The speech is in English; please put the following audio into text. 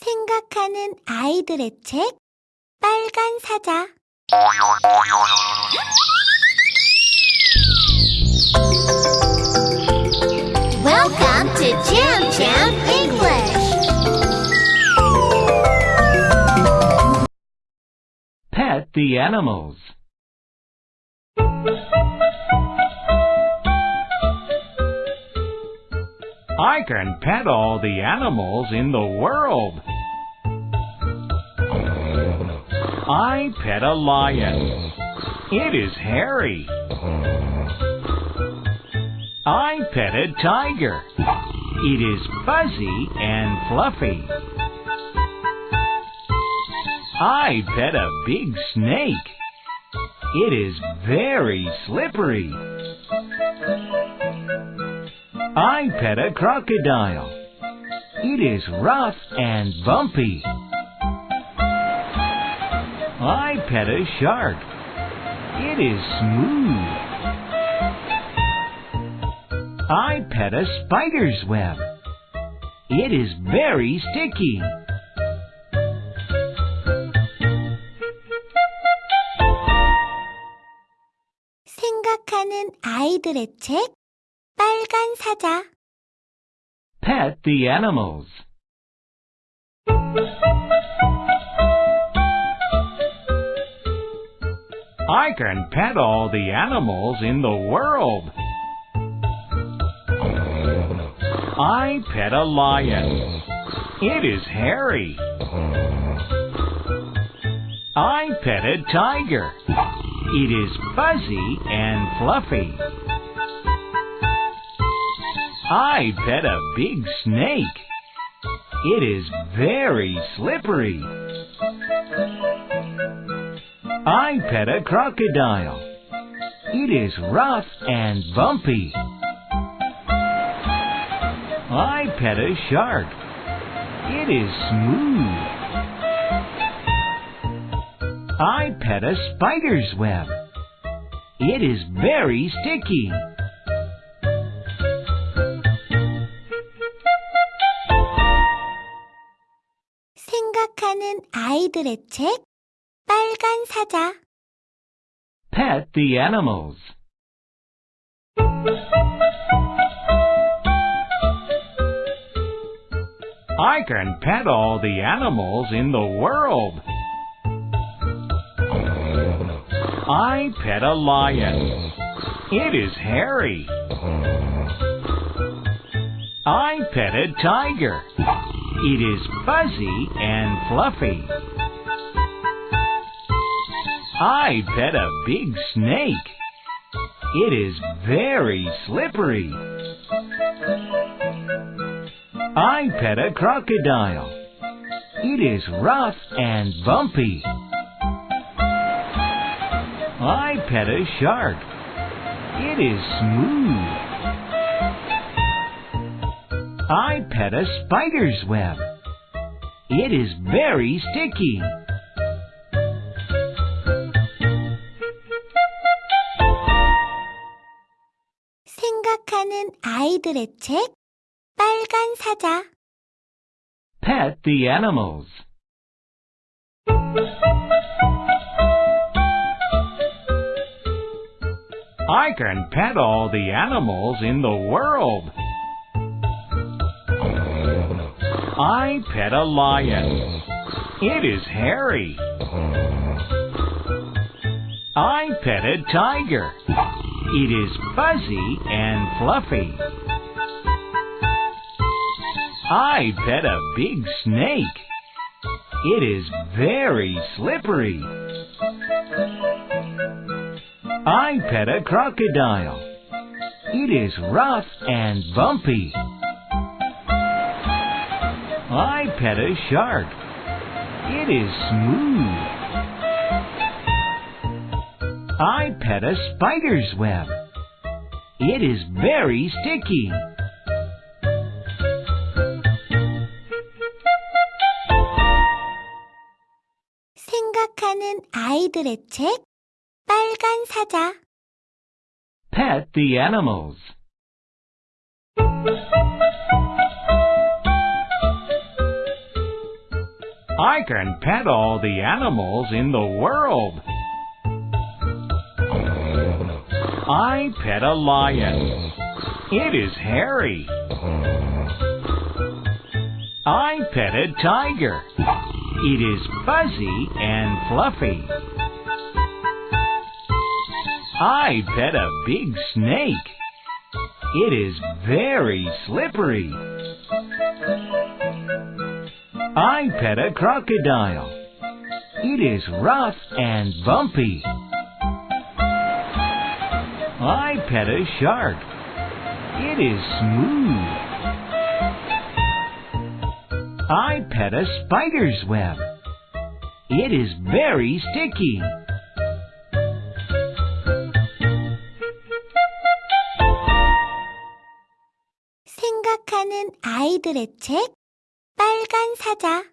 생각하는 아이들의 책 빨간 사자 Welcome to Jam Jam English. Pet the animals. I can pet all the animals in the world. I pet a lion. It is hairy. I pet a tiger. It is fuzzy and fluffy. I pet a big snake. It is very slippery. I pet a crocodile. It is rough and bumpy. I pet a shark. It is smooth. I pet a spider's web. It is very sticky. 생각하는 아이들의 책 빨간 사자 Pet the animals. I can pet all the animals in the world. I pet a lion. It is hairy. I pet a tiger. It is fuzzy and fluffy. I pet a big snake. It is very slippery. I pet a crocodile. It is rough and bumpy. I pet a shark. It is smooth. I pet a spider's web. It is very sticky. 생각하는 아이들의 책 빨간 사자 Pet the animals. I can pet all the animals in the world. I pet a lion. It is hairy. I pet a tiger. It is fuzzy and fluffy. I pet a big snake. It is very slippery. I pet a crocodile. It is rough and bumpy. I pet a shark. It is smooth. I pet a spider's web. It is very sticky. 생각하는 아이들의 책 빨간 사자 Pet the animals. I can pet all the animals in the world. I pet a lion. It is hairy. I pet a tiger. It is fuzzy and fluffy. I pet a big snake. It is very slippery. I pet a crocodile. It is rough and bumpy. I pet a shark. It is smooth. I pet a spider's web. It is very sticky. 생각하는 아이들의 책 빨간 사자 Pet the animals. I can pet all the animals in the world. I pet a lion. It is hairy. I pet a tiger. It is fuzzy and fluffy. I pet a big snake. It is very slippery. I pet a crocodile. It is rough and bumpy. I pet a shark. It is smooth. I pet a spider's web. It is very sticky. 생각하는 아이들의 책 빨간 사자